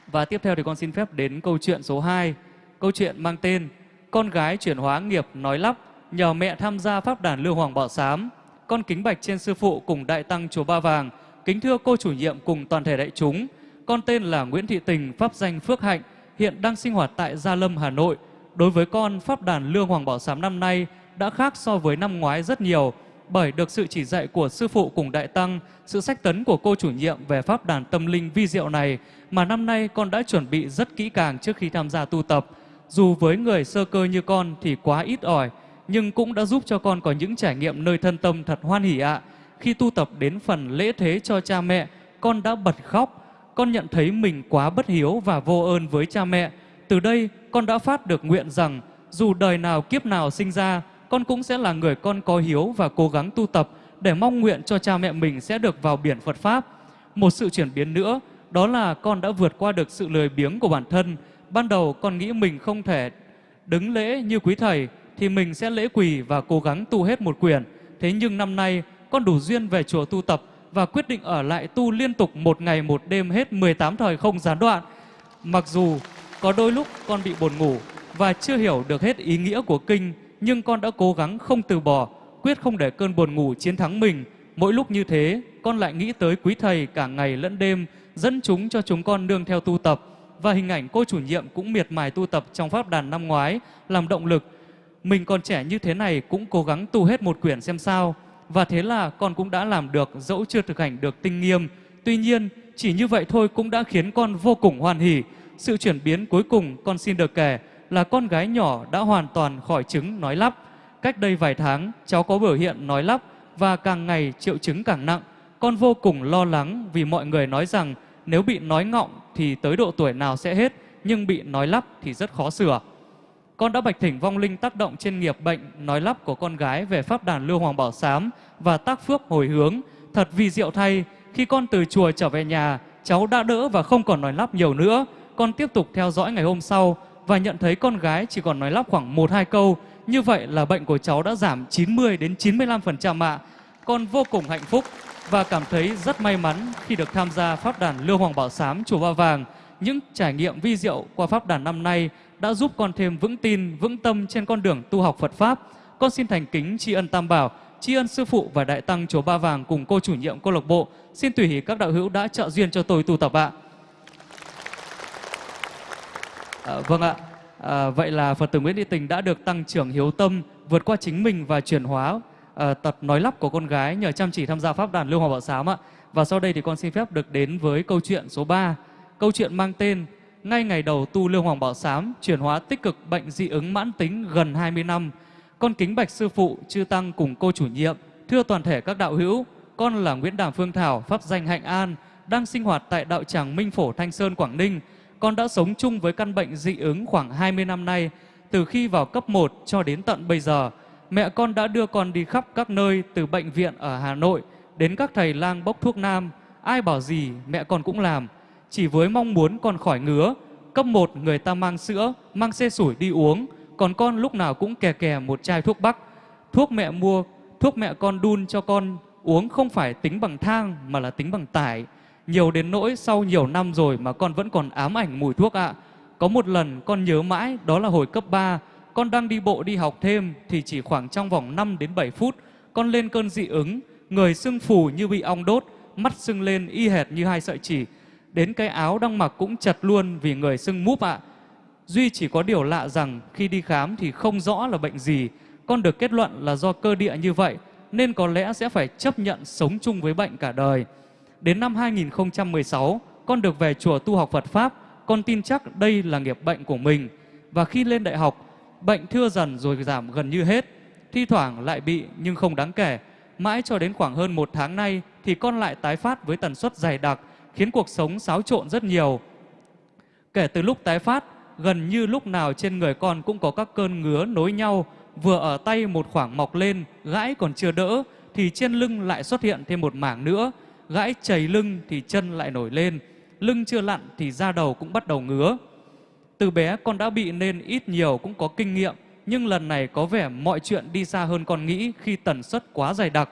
Và tiếp theo thì con xin phép đến câu chuyện số 2. Câu chuyện mang tên Con gái chuyển hóa nghiệp nói lắp nhờ mẹ tham gia Pháp đàn Lưu Hoàng Bảo Sám. Con kính bạch trên sư phụ cùng Đại Tăng Chùa Ba Vàng. Kính thưa cô chủ nhiệm cùng toàn thể đại chúng. Con tên là Nguyễn Thị Tình, pháp danh Phước Hạnh, hiện đang sinh hoạt tại Gia Lâm, Hà Nội. Đối với con, Pháp đàn Lương Hoàng Bảo Sám năm nay đã khác so với năm ngoái rất nhiều bởi được sự chỉ dạy của sư phụ cùng đại tăng, sự sách tấn của cô chủ nhiệm về pháp đàn tâm linh vi diệu này mà năm nay con đã chuẩn bị rất kỹ càng trước khi tham gia tu tập. Dù với người sơ cơ như con thì quá ít ỏi, nhưng cũng đã giúp cho con có những trải nghiệm nơi thân tâm thật hoan hỷ ạ. Khi tu tập đến phần lễ thế cho cha mẹ, con đã bật khóc. Con nhận thấy mình quá bất hiếu và vô ơn với cha mẹ. Từ đây, con đã phát được nguyện rằng dù đời nào kiếp nào sinh ra, con cũng sẽ là người con có hiếu và cố gắng tu tập để mong nguyện cho cha mẹ mình sẽ được vào biển Phật Pháp. Một sự chuyển biến nữa, đó là con đã vượt qua được sự lười biếng của bản thân. Ban đầu con nghĩ mình không thể đứng lễ như quý thầy, thì mình sẽ lễ quỳ và cố gắng tu hết một quyển. Thế nhưng năm nay, con đủ duyên về chùa tu tập và quyết định ở lại tu liên tục một ngày một đêm hết 18 thời không gián đoạn. Mặc dù có đôi lúc con bị buồn ngủ và chưa hiểu được hết ý nghĩa của kinh, nhưng con đã cố gắng không từ bỏ, quyết không để cơn buồn ngủ chiến thắng mình. Mỗi lúc như thế, con lại nghĩ tới quý thầy cả ngày lẫn đêm, dẫn chúng cho chúng con nương theo tu tập. Và hình ảnh cô chủ nhiệm cũng miệt mài tu tập trong pháp đàn năm ngoái, làm động lực. Mình còn trẻ như thế này cũng cố gắng tu hết một quyển xem sao. Và thế là con cũng đã làm được dẫu chưa thực hành được tinh nghiêm. Tuy nhiên, chỉ như vậy thôi cũng đã khiến con vô cùng hoan hỉ. Sự chuyển biến cuối cùng con xin được kể là con gái nhỏ đã hoàn toàn khỏi chứng nói lắp. Cách đây vài tháng, cháu có biểu hiện nói lắp và càng ngày triệu chứng càng nặng. Con vô cùng lo lắng vì mọi người nói rằng nếu bị nói ngọng thì tới độ tuổi nào sẽ hết, nhưng bị nói lắp thì rất khó sửa. Con đã bạch thỉnh vong linh tác động trên nghiệp bệnh nói lắp của con gái về pháp đàn Lưu Hoàng Bảo Sám và tác phước hồi hướng. Thật vì diệu thay, khi con từ chùa trở về nhà, cháu đã đỡ và không còn nói lắp nhiều nữa. Con tiếp tục theo dõi ngày hôm sau và nhận thấy con gái chỉ còn nói lắp khoảng 1-2 câu. Như vậy là bệnh của cháu đã giảm 90 đến 95% ạ. Con vô cùng hạnh phúc và cảm thấy rất may mắn khi được tham gia pháp đàn Lưu Hoàng Bảo Sám Chùa Ba Vàng. Những trải nghiệm vi diệu qua pháp đàn năm nay đã giúp con thêm vững tin, vững tâm trên con đường tu học Phật Pháp. Con xin thành kính tri ân Tam Bảo, tri ân Sư Phụ và Đại Tăng Chùa Ba Vàng cùng cô chủ nhiệm câu lạc bộ. Xin tùy hỷ các đạo hữu đã trợ duyên cho tôi tu tập ạ. À, vâng ạ. À, vậy là Phật tử Nguyễn Thị Tình đã được tăng trưởng hiếu tâm, vượt qua chính mình và chuyển hóa à, tật nói lắp của con gái nhờ chăm chỉ tham gia pháp đàn Lưu Hòa Bảo Sám ạ. Và sau đây thì con xin phép được đến với câu chuyện số 3. Câu chuyện mang tên ngay ngày đầu tu Lưu Hoàng Bảo Sám chuyển hóa tích cực bệnh dị ứng mãn tính gần 20 năm. Con kính bạch sư phụ, chư tăng cùng cô chủ nhiệm, thưa toàn thể các đạo hữu, con là Nguyễn Đàm Phương Thảo, pháp danh Hạnh An, đang sinh hoạt tại đạo tràng Minh Phổ Thanh Sơn Quảng Ninh con đã sống chung với căn bệnh dị ứng khoảng 20 năm nay. Từ khi vào cấp 1 cho đến tận bây giờ, mẹ con đã đưa con đi khắp các nơi từ bệnh viện ở Hà Nội đến các thầy lang bốc thuốc nam. Ai bảo gì mẹ con cũng làm. Chỉ với mong muốn con khỏi ngứa. Cấp 1 người ta mang sữa, mang xe sủi đi uống. Còn con lúc nào cũng kè kè một chai thuốc bắc. Thuốc mẹ mua, thuốc mẹ con đun cho con uống không phải tính bằng thang mà là tính bằng tải. Nhiều đến nỗi sau nhiều năm rồi mà con vẫn còn ám ảnh mùi thuốc ạ. Có một lần con nhớ mãi đó là hồi cấp 3, con đang đi bộ đi học thêm thì chỉ khoảng trong vòng 5 đến 7 phút, con lên cơn dị ứng, người sưng phù như bị ong đốt, mắt sưng lên y hệt như hai sợi chỉ. Đến cái áo đang mặc cũng chật luôn vì người sưng múp ạ. Duy chỉ có điều lạ rằng khi đi khám thì không rõ là bệnh gì. Con được kết luận là do cơ địa như vậy nên có lẽ sẽ phải chấp nhận sống chung với bệnh cả đời. Đến năm 2016, con được về chùa tu học Phật Pháp. Con tin chắc đây là nghiệp bệnh của mình. Và khi lên đại học, bệnh thưa dần rồi giảm gần như hết. Thi thoảng lại bị nhưng không đáng kể. Mãi cho đến khoảng hơn một tháng nay thì con lại tái phát với tần suất dày đặc, khiến cuộc sống xáo trộn rất nhiều. Kể từ lúc tái phát, gần như lúc nào trên người con cũng có các cơn ngứa nối nhau, vừa ở tay một khoảng mọc lên, gãi còn chưa đỡ, thì trên lưng lại xuất hiện thêm một mảng nữa, gãi chảy lưng thì chân lại nổi lên, lưng chưa lặn thì da đầu cũng bắt đầu ngứa. Từ bé con đã bị nên ít nhiều cũng có kinh nghiệm, nhưng lần này có vẻ mọi chuyện đi xa hơn con nghĩ khi tần suất quá dày đặc.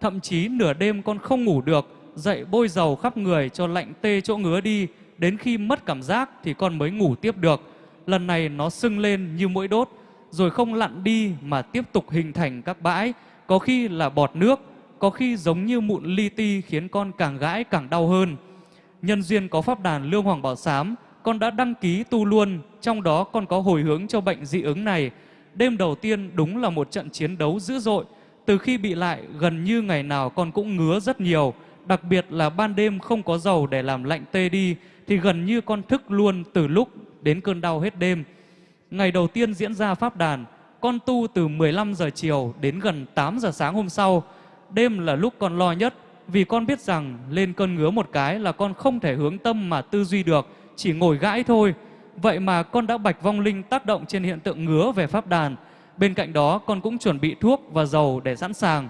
Thậm chí nửa đêm con không ngủ được, dậy bôi dầu khắp người cho lạnh tê chỗ ngứa đi, đến khi mất cảm giác thì con mới ngủ tiếp được. Lần này nó sưng lên như mũi đốt, rồi không lặn đi mà tiếp tục hình thành các bãi, có khi là bọt nước, có khi giống như mụn li ti khiến con càng gãi càng đau hơn. Nhân duyên có pháp đàn Lương Hoàng Bảo Sám, con đã đăng ký tu luôn, trong đó con có hồi hướng cho bệnh dị ứng này. Đêm đầu tiên đúng là một trận chiến đấu dữ dội. Từ khi bị lại, gần như ngày nào con cũng ngứa rất nhiều. Đặc biệt là ban đêm không có dầu để làm lạnh tê đi, thì gần như con thức luôn từ lúc đến cơn đau hết đêm. Ngày đầu tiên diễn ra pháp đàn, con tu từ 15 giờ chiều đến gần 8 giờ sáng hôm sau. Đêm là lúc con lo nhất, vì con biết rằng lên cơn ngứa một cái là con không thể hướng tâm mà tư duy được, chỉ ngồi gãi thôi. Vậy mà con đã bạch vong linh tác động trên hiện tượng ngứa về pháp đàn. Bên cạnh đó con cũng chuẩn bị thuốc và dầu để sẵn sàng.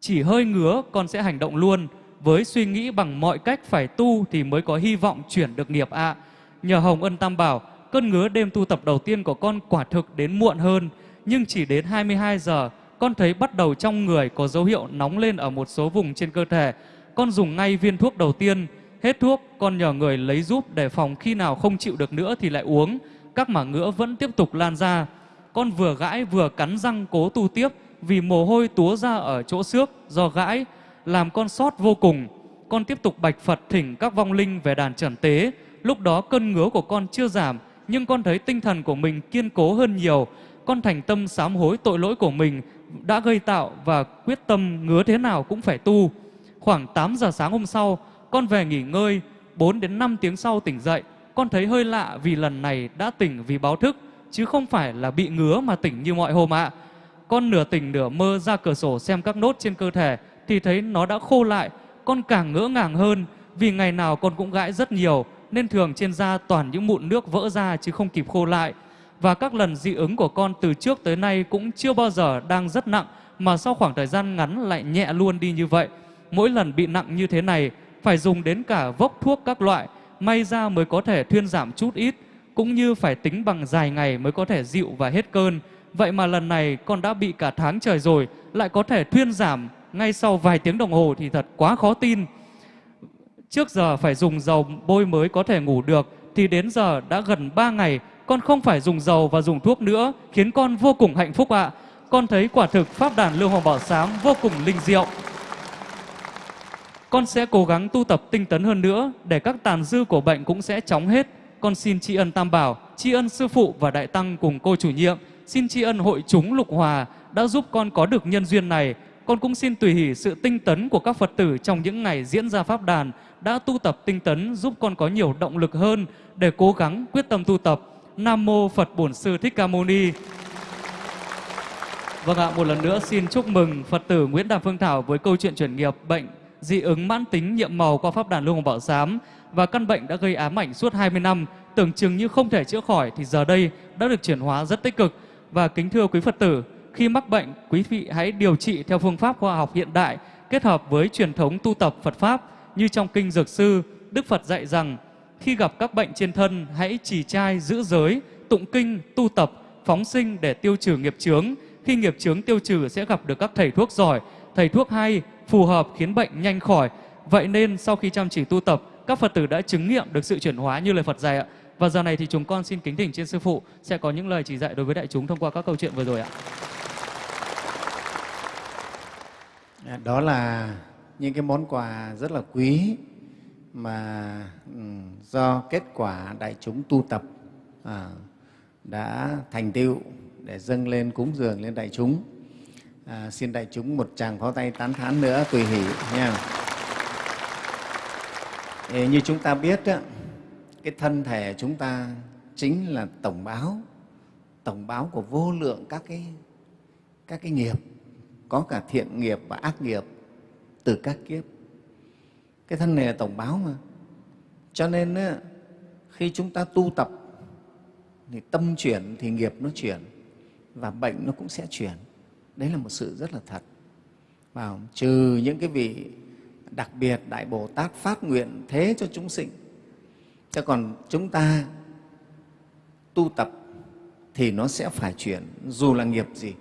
Chỉ hơi ngứa con sẽ hành động luôn với suy nghĩ bằng mọi cách phải tu thì mới có hy vọng chuyển được nghiệp ạ. Nhờ Hồng Ân Tam Bảo, cơn ngứa đêm tu tập đầu tiên của con quả thực đến muộn hơn, nhưng chỉ đến 22 giờ, con thấy bắt đầu trong người có dấu hiệu nóng lên ở một số vùng trên cơ thể. Con dùng ngay viên thuốc đầu tiên, hết thuốc con nhờ người lấy giúp để phòng khi nào không chịu được nữa thì lại uống. Các mảng ngứa vẫn tiếp tục lan ra. Con vừa gãi vừa cắn răng cố tu tiếp vì mồ hôi túa ra ở chỗ xước do gãi làm con sót vô cùng. Con tiếp tục bạch Phật thỉnh các vong linh về đàn trần tế. Lúc đó cơn ngứa của con chưa giảm, nhưng con thấy tinh thần của mình kiên cố hơn nhiều. Con thành tâm sám hối tội lỗi của mình đã gây tạo và quyết tâm ngứa thế nào cũng phải tu. Khoảng 8 giờ sáng hôm sau, con về nghỉ ngơi, 4 đến 5 tiếng sau tỉnh dậy, con thấy hơi lạ vì lần này đã tỉnh vì báo thức, chứ không phải là bị ngứa mà tỉnh như mọi hôm ạ. Con nửa tỉnh nửa mơ ra cửa sổ xem các nốt trên cơ thể thì thấy nó đã khô lại, con càng ngỡ ngàng hơn vì ngày nào con cũng gãi rất nhiều nên thường trên da toàn những mụn nước vỡ ra chứ không kịp khô lại. Và các lần dị ứng của con từ trước tới nay cũng chưa bao giờ đang rất nặng mà sau khoảng thời gian ngắn lại nhẹ luôn đi như vậy. Mỗi lần bị nặng như thế này phải dùng đến cả vốc thuốc các loại, may ra mới có thể thuyên giảm chút ít, cũng như phải tính bằng dài ngày mới có thể dịu và hết cơn. Vậy mà lần này con đã bị cả tháng trời rồi, lại có thể thuyên giảm ngay sau vài tiếng đồng hồ thì thật quá khó tin. Trước giờ phải dùng dầu bôi mới có thể ngủ được, thì đến giờ đã gần 3 ngày con không phải dùng dầu và dùng thuốc nữa, khiến con vô cùng hạnh phúc ạ. Con thấy quả thực Pháp đàn lưu Hoàng Bảo Sám vô cùng linh diệu. Con sẽ cố gắng tu tập tinh tấn hơn nữa để các tàn dư của bệnh cũng sẽ chóng hết. Con xin tri ân Tam Bảo, tri ân Sư Phụ và Đại Tăng cùng cô chủ nhiệm, xin tri ân hội chúng Lục Hòa đã giúp con có được nhân duyên này. Con cũng xin tùy hỷ sự tinh tấn của các Phật tử trong những ngày diễn ra Pháp đàn đã tu tập tinh tấn giúp con có nhiều động lực hơn để cố gắng quyết tâm tu tập. Nam Mô Phật Bổn Sư Thích Ca Mâu Ni. Vâng ạ, một lần nữa xin chúc mừng Phật tử Nguyễn Đàm Phương Thảo với câu chuyện chuyển nghiệp bệnh dị ứng mãn tính nhiệm màu qua pháp đàn Lưu Hồng Bảo Giám và căn bệnh đã gây ám ảnh suốt 20 năm, tưởng chừng như không thể chữa khỏi thì giờ đây đã được chuyển hóa rất tích cực. Và kính thưa quý Phật tử, khi mắc bệnh, quý vị hãy điều trị theo phương pháp khoa học hiện đại kết hợp với truyền thống tu tập Phật Pháp như trong Kinh Dược Sư, Đức Phật dạy rằng khi gặp các bệnh trên thân hãy trì trai giữ giới, tụng kinh, tu tập, phóng sinh để tiêu trừ nghiệp chướng. Khi nghiệp chướng tiêu trừ sẽ gặp được các thầy thuốc giỏi, thầy thuốc hay, phù hợp khiến bệnh nhanh khỏi. Vậy nên sau khi chăm chỉ tu tập, các Phật tử đã chứng nghiệm được sự chuyển hóa như lời Phật dạy ạ. Và giờ này thì chúng con xin kính thỉnh trên sư phụ sẽ có những lời chỉ dạy đối với đại chúng thông qua các câu chuyện vừa rồi ạ. Dạ, đó là những cái món quà rất là quý mà ừ, do kết quả đại chúng tu tập à, đã thành tựu để dâng lên cúng dường lên đại chúng. À, xin đại chúng một tràng pháo tay tán thán nữa tùy hỷ nha. Ê, như chúng ta biết á, cái thân thể chúng ta chính là tổng báo, tổng báo của vô lượng các cái các cái nghiệp, có cả thiện nghiệp và ác nghiệp từ các kiếp. Cái thân này là tổng báo mà. Cho nên á, khi chúng ta tu tập thì tâm chuyển thì nghiệp nó chuyển và bệnh nó cũng sẽ chuyển. Đấy là một sự rất là thật. Vào trừ những cái vị đặc biệt Đại Bồ Tát phát nguyện thế cho chúng sinh. Chứ còn chúng ta tu tập thì nó sẽ phải chuyển dù là nghiệp gì.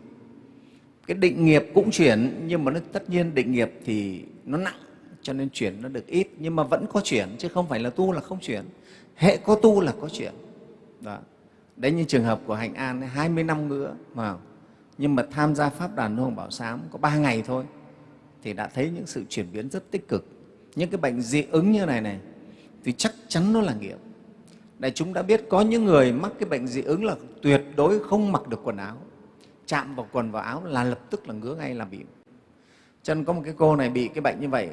Cái định nghiệp cũng chuyển nhưng mà nó tất nhiên định nghiệp thì nó nặng cho nên chuyển nó được ít nhưng mà vẫn có chuyển chứ không phải là tu là không chuyển. Hệ có tu là có chuyển. Đó. Đấy như trường hợp của Hạnh An ấy, 20 năm nữa mà nhưng mà tham gia Pháp đàn Hồng Bảo Sám có 3 ngày thôi thì đã thấy những sự chuyển biến rất tích cực. Những cái bệnh dị ứng như này này thì chắc chắn nó là nghiệp. Đại chúng đã biết có những người mắc cái bệnh dị ứng là tuyệt đối không mặc được quần áo. Chạm vào quần vào áo là lập tức là ngứa ngay là bị. Cho nên có một cái cô này bị cái bệnh như vậy,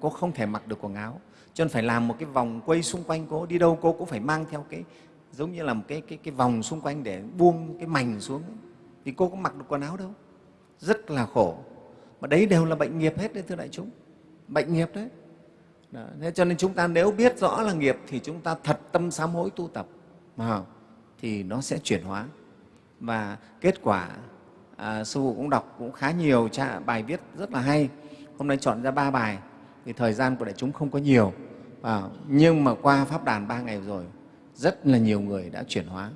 cô không thể mặc được quần áo. Cho nên phải làm một cái vòng quay xung quanh cô, đi đâu cô cũng phải mang theo cái giống như là một cái, cái, cái vòng xung quanh để buông cái mảnh xuống. Ấy. Thì cô có mặc được quần áo đâu. Rất là khổ. Mà đấy đều là bệnh nghiệp hết đấy thưa đại chúng. Bệnh nghiệp đấy. Đó. Thế cho nên chúng ta nếu biết rõ là nghiệp thì chúng ta thật tâm sám hối tu tập mà thì nó sẽ chuyển hóa. Và kết quả à, sư phụ cũng đọc cũng khá nhiều bài viết rất là hay. Hôm nay chọn ra ba bài vì thời gian của đại chúng không có nhiều. À, nhưng mà qua pháp đàn ba ngày rồi rất là nhiều người đã chuyển hóa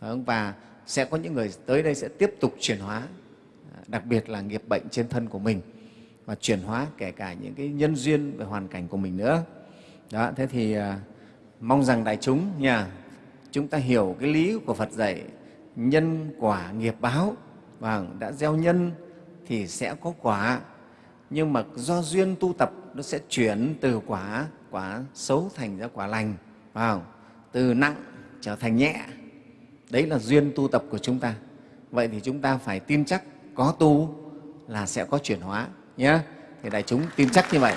và sẽ có những người tới đây sẽ tiếp tục chuyển hóa à, đặc biệt là nghiệp bệnh trên thân của mình và chuyển hóa kể cả những cái nhân duyên về hoàn cảnh của mình nữa. Đó thế thì à, mong rằng đại chúng nha chúng ta hiểu cái lý của phật dạy nhân quả nghiệp báo. Và đã gieo nhân thì sẽ có quả nhưng mà do duyên tu tập nó sẽ chuyển từ quả quả xấu thành ra quả lành. Phải không? từ nặng trở thành nhẹ. Đấy là duyên tu tập của chúng ta. Vậy thì chúng ta phải tin chắc có tu là sẽ có chuyển hóa nhé thì đại chúng tin chắc như vậy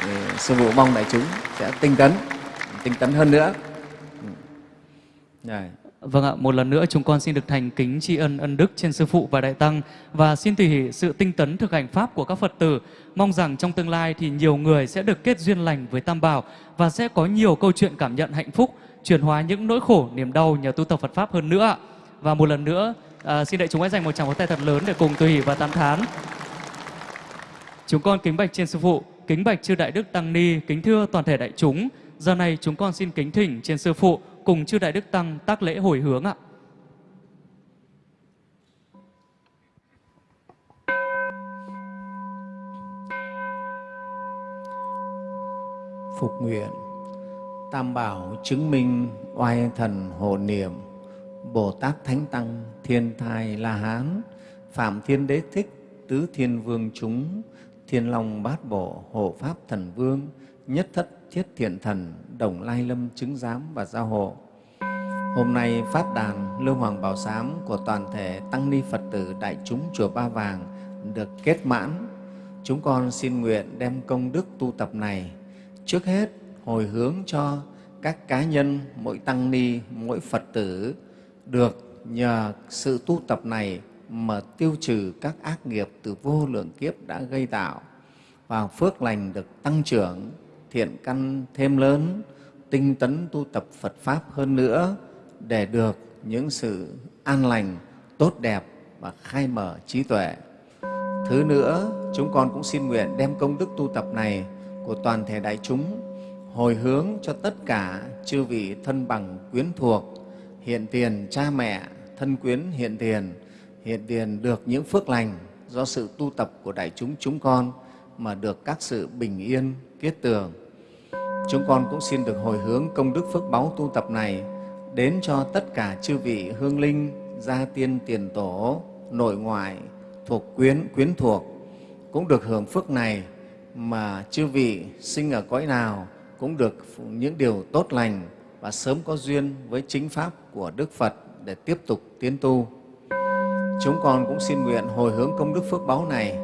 thì sư phụ mong đại chúng sẽ tinh tấn tinh tấn hơn nữa ừ. Đấy. Vâng ạ, một lần nữa chúng con xin được thành kính tri ân ân đức trên Sư Phụ và Đại Tăng và xin tùy hỷ sự tinh tấn thực hành Pháp của các Phật tử. Mong rằng trong tương lai thì nhiều người sẽ được kết duyên lành với Tam Bảo và sẽ có nhiều câu chuyện cảm nhận hạnh phúc chuyển hóa những nỗi khổ, niềm đau nhờ tu tập Phật Pháp hơn nữa. Và một lần nữa, à, xin đại chúng hãy dành một tràng pháo tay thật lớn để cùng tùy hỷ và tán thán. Chúng con kính bạch trên Sư Phụ, kính bạch chư Đại Đức Tăng Ni, kính thưa toàn thể đại chúng. Giờ này chúng con xin kính thỉnh trên Sư Phụ cùng chư Đại Đức Tăng tác lễ hồi hướng ạ. Phục nguyện Tam Bảo chứng minh oai thần hộ niệm, Bồ Tát Thánh Tăng, Thiên Thai La Hán, Phạm Thiên Đế Thích, Tứ Thiên Vương chúng, Thiên Long Bát Bộ, Hộ Pháp Thần Vương, Nhất Thất Thiết Thiện Thần, Đồng Lai Lâm chứng giám và gia hộ. Hôm nay Pháp đàn lưu Hoàng Bảo Sám của toàn thể Tăng Ni Phật tử Đại chúng Chùa Ba Vàng được kết mãn. Chúng con xin nguyện đem công đức tu tập này trước hết hồi hướng cho các cá nhân, mỗi tăng ni, mỗi Phật tử được nhờ sự tu tập này mà tiêu trừ các ác nghiệp từ vô lượng kiếp đã gây tạo và phước lành được tăng trưởng, thiện căn thêm lớn, tinh tấn tu tập Phật Pháp hơn nữa để được những sự an lành, tốt đẹp và khai mở trí tuệ. Thứ nữa, chúng con cũng xin nguyện đem công đức tu tập này của toàn thể đại chúng hồi hướng cho tất cả chư vị thân bằng quyến thuộc, hiện tiền cha mẹ, thân quyến hiện tiền, hiện tiền được những phước lành do sự tu tập của đại chúng chúng con mà được các sự bình yên, kết tường. Chúng con cũng xin được hồi hướng công đức phước báu tu tập này đến cho tất cả chư vị hương linh, gia tiên tiền tổ, nội ngoại, thuộc quyến, quyến thuộc cũng được hưởng phước này mà chư vị sinh ở cõi nào cũng được những điều tốt lành và sớm có duyên với chính Pháp của Đức Phật để tiếp tục tiến tu. Chúng con cũng xin nguyện hồi hướng công đức phước báu này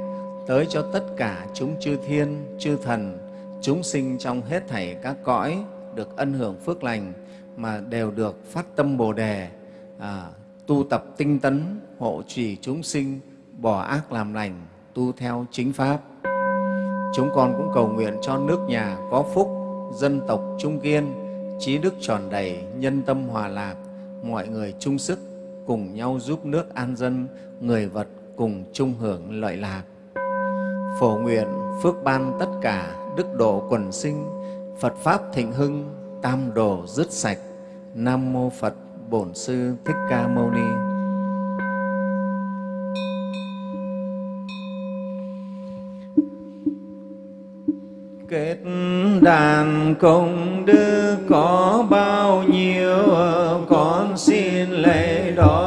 tới cho tất cả chúng chư thiên, chư thần, chúng sinh trong hết thảy các cõi được ân hưởng phước lành mà đều được phát tâm Bồ Đề, à, tu tập tinh tấn, hộ trì chúng sinh, bỏ ác làm lành, tu theo chính Pháp. Chúng con cũng cầu nguyện cho nước nhà có phúc, dân tộc trung kiên, trí đức tròn đầy, nhân tâm hòa lạc, mọi người chung sức cùng nhau giúp nước an dân, người vật cùng chung hưởng lợi lạc. Phổ nguyện phước ban tất cả đức độ quần sinh, Phật Pháp thịnh hưng, tam đồ dứt sạch. Nam Mô Phật Bổn Sư Thích Ca Mâu Ni. Kết đàn công đức có bao nhiêu, ờ, con xin lễ đó.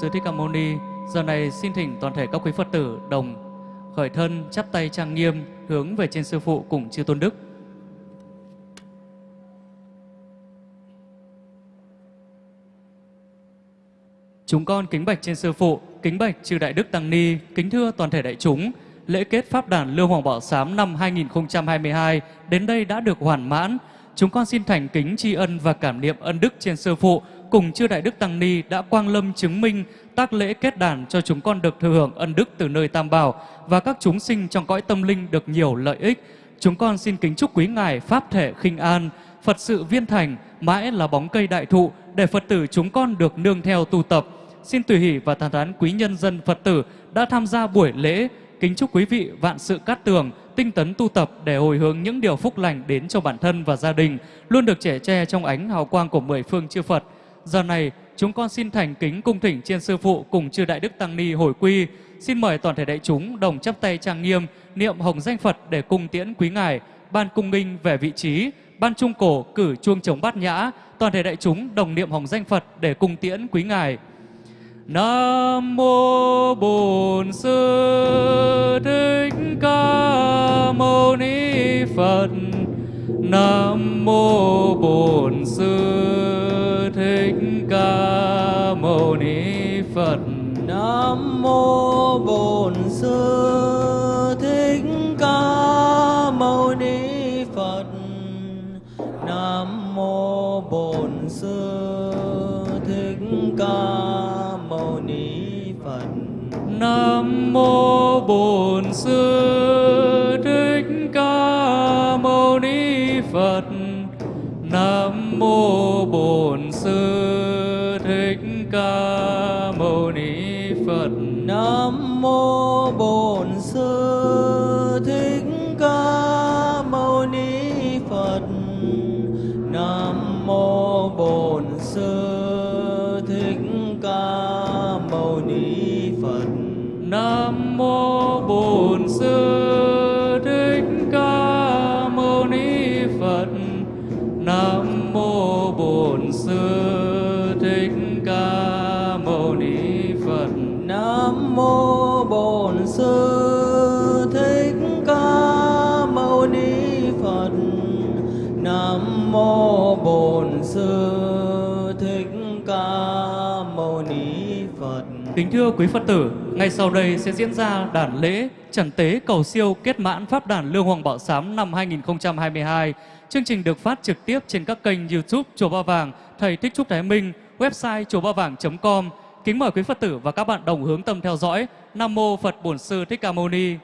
Sư Thích Ca Mâu Ni. Giờ này xin thỉnh toàn thể các quý Phật tử đồng khởi thân chắp tay trang nghiêm hướng về trên sư phụ cùng chư tôn đức. Chúng con kính bạch trên sư phụ, kính bạch chư đại đức tăng ni, kính thưa toàn thể đại chúng. Lễ kết pháp đàn Lương Hoàng Bảo Sám năm 2022 đến đây đã được hoàn mãn. Chúng con xin thành kính tri ân và cảm niệm ân đức trên sư phụ cùng chư đại đức tăng ni đã quang lâm chứng minh tác lễ kết đàn cho chúng con được thừa hưởng ân đức từ nơi Tam Bảo và các chúng sinh trong cõi tâm linh được nhiều lợi ích. Chúng con xin kính chúc quý ngài pháp thể khinh an, Phật sự viên thành, mãi là bóng cây đại thụ để Phật tử chúng con được nương theo tu tập. Xin tùy hỷ và thán thán quý nhân dân Phật tử đã tham gia buổi lễ. Kính chúc quý vị vạn sự cát tường, tinh tấn tu tập để hồi hướng những điều phúc lành đến cho bản thân và gia đình, luôn được trẻ tre trong ánh hào quang của mười phương chư Phật. Giờ này, chúng con xin thành kính cung thỉnh trên sư phụ cùng chư đại đức tăng ni hồi quy. Xin mời toàn thể đại chúng đồng chắp tay trang nghiêm, niệm hồng danh Phật để cung tiễn quý ngài, ban cung nghinh về vị trí, ban trung cổ cử chuông chống bát nhã, toàn thể đại chúng đồng niệm hồng danh Phật để cung tiễn quý ngài. Nam mô Bổn Sư Thích Ca Mâu Ni Phật. Nam mô Bổn Sư Phật. Nam mô Bổn Sư Thích Ca Mâu Ni Phật. Nam mô Bổn Sư Thích Ca Mâu Ni Phật. Nam mô Bổn Sư Thích Ca Mâu Ni Phật. Nam mô Kính thưa quý Phật tử, ngay sau đây sẽ diễn ra đản lễ trần tế cầu siêu kết mãn Pháp đàn Lương Hoàng Bảo Sám năm 2022. Chương trình được phát trực tiếp trên các kênh YouTube Chùa Ba Vàng, Thầy Thích Trúc Thái Minh, website chùa ba vàng.com. Kính mời quý Phật tử và các bạn đồng hướng tâm theo dõi. Nam mô Phật Bổn Sư Thích Ca Mâu Ni.